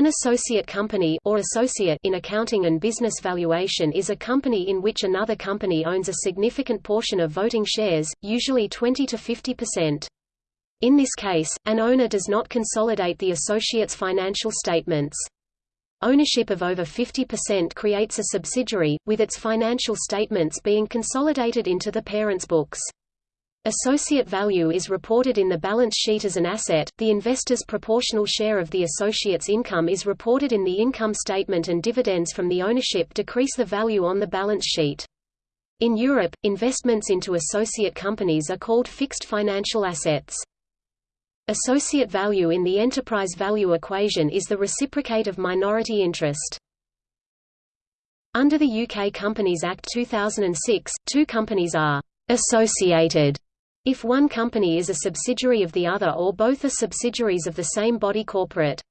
An associate company or associate in accounting and business valuation is a company in which another company owns a significant portion of voting shares, usually 20 to 50%. In this case, an owner does not consolidate the associate's financial statements. Ownership of over 50% creates a subsidiary, with its financial statements being consolidated into the parent's books. Associate value is reported in the balance sheet as an asset, the investor's proportional share of the associate's income is reported in the income statement and dividends from the ownership decrease the value on the balance sheet. In Europe, investments into associate companies are called fixed financial assets. Associate value in the enterprise value equation is the reciprocate of minority interest. Under the UK Companies Act 2006, two companies are associated if one company is a subsidiary of the other or both are subsidiaries of the same body corporate.